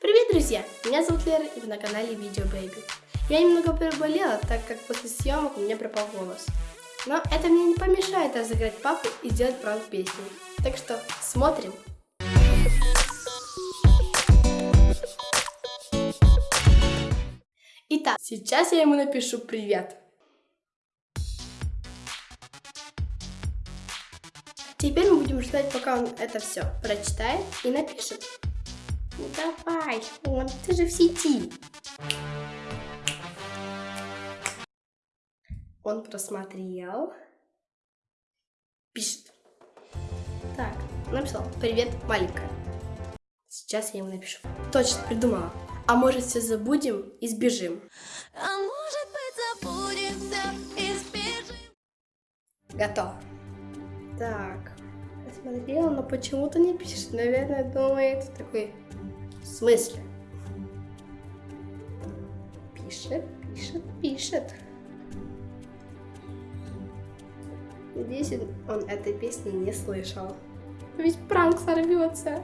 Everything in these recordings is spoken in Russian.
Привет, друзья! Меня зовут Лера, и вы на канале Видео Бэйби. Я немного переболела, так как после съемок у меня пропал голос. Но это мне не помешает разыграть папу и сделать пранк песни. Так что смотрим! Итак, сейчас я ему напишу привет. Теперь мы будем ждать, пока он это все прочитает и напишет. Ну давай, он, ты же в сети. Он просмотрел. Пишет. Так, написал. Привет, маленькая. Сейчас я ему напишу. Точно, придумала. А может все забудем и сбежим? А может быть забудемся и сбежим? Готово. Так, посмотрела, но почему-то не пишет. Наверное, думает такой, смысле? Пишет, пишет, пишет. Надеюсь, он этой песни не слышал. Ведь пранк сорвется.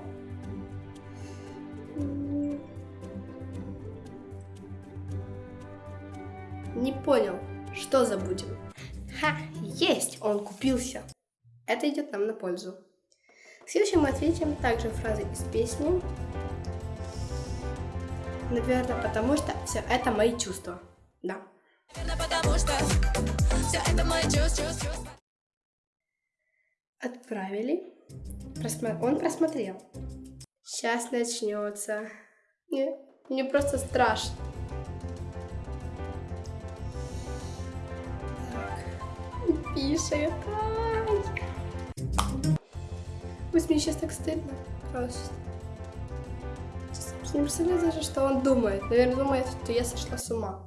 Не понял, что забудем? Ха, есть, он купился. Это идет нам на пользу. Следующим мы ответим также фразы из песни. Наверное, потому что все это мои чувства. Да. Отправили. Просмо... Он просмотрел. Сейчас начнется. Мне, мне просто страшно. Так. Пишет. Ай. Пусть мне сейчас так стыдно. Просто. Не представляю даже, что он думает. Наверное, думает, что я сошла с ума.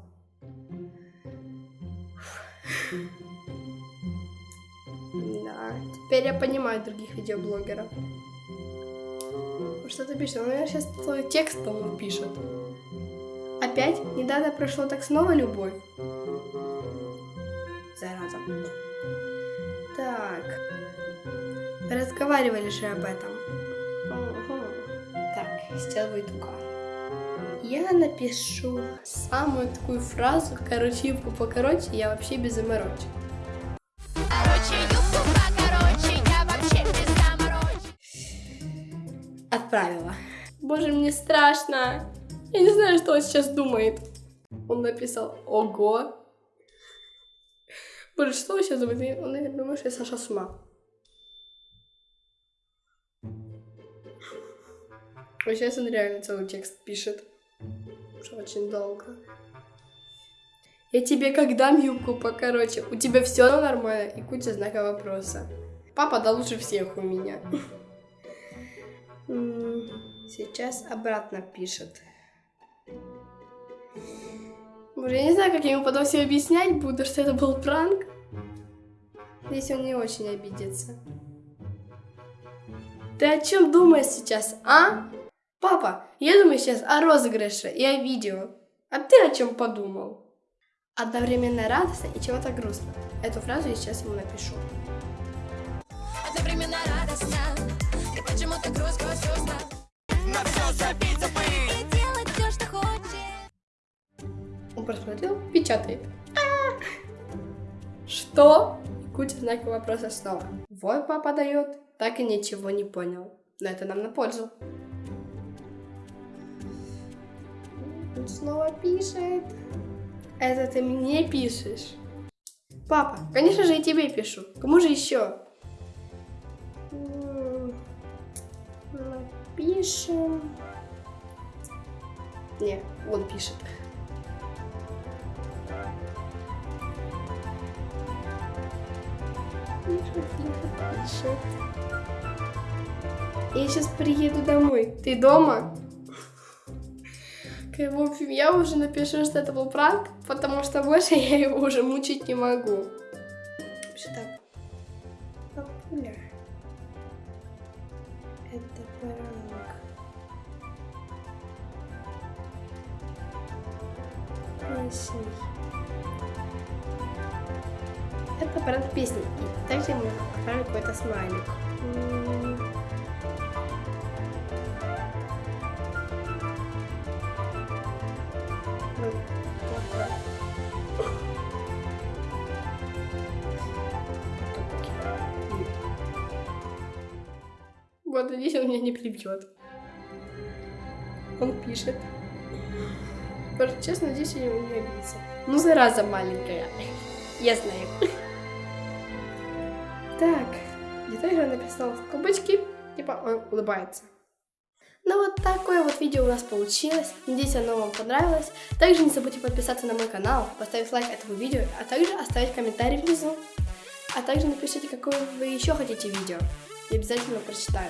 Да, теперь я понимаю других видеоблогеров. Что ты пишешь? Он, наверное, сейчас твой текст, по пишет. Опять? Недавно прошло так снова любовь? Зараза. Так. Разговаривали же об этом. Будет ука. Я напишу самую такую фразу, короче, юбку покороче, я вообще без заморочек. Короче, юбку покороче, я вообще без заморочек. Отправила. Боже, мне страшно. Я не знаю, что он сейчас думает. Он написал «Ого». Боже, что он сейчас думает? Он, наверное, думает, что я сошла с ума. А сейчас он реально целый текст пишет. Уже очень долго. Я тебе как дам юбку покороче? У тебя все нормально? И куча знаков вопроса. Папа да лучше всех у меня. Сейчас обратно пишет. Боже, я не знаю, как я ему потом все объяснять буду, что это был пранк. Если он не очень обидится. Ты о чем думаешь сейчас, а? Папа, я думаю сейчас о розыгрыше и о видео. А ты о чем подумал? Одновременно радостно и чего-то грустно. Эту фразу я сейчас ему напишу. Одновременно радостно и почему-то грустно, грустно. На все забить, забыть и делать все, что хочешь. Он просмотрел, печатает. А! Что? Куча знаков вопроса снова. Вот папа дает, так и ничего не понял. Но это нам на пользу. Он снова пишет. Это ты мне пишешь? Папа, конечно же, и тебе пишу. Кому же еще? Напишем. Не, он пишет. Пишет, пишет, пишет. Я сейчас приеду домой. Ты дома? В общем, я уже напишу, что это был пранк, потому что больше я его уже мучить не могу. Что так? Папуля. Это пранк. Песни. Это пранк песни. И также мы отправим какой-то смайлик. Вот, надеюсь, он меня не прибьет. Он пишет. Честно, надеюсь, он не обидится. Ну, зараза маленькая. Я знаю. Так, где-то я написала в кабачки, типа он улыбается. Ну вот такое вот видео у нас получилось. Надеюсь, оно вам понравилось. Также не забудьте подписаться на мой канал, поставить лайк этому видео, а также оставить комментарий внизу. А также напишите, какое вы еще хотите видео. Я обязательно прочитаю.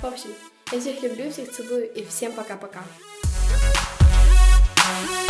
В общем, я всех люблю, всех целую и всем пока-пока. Thank you.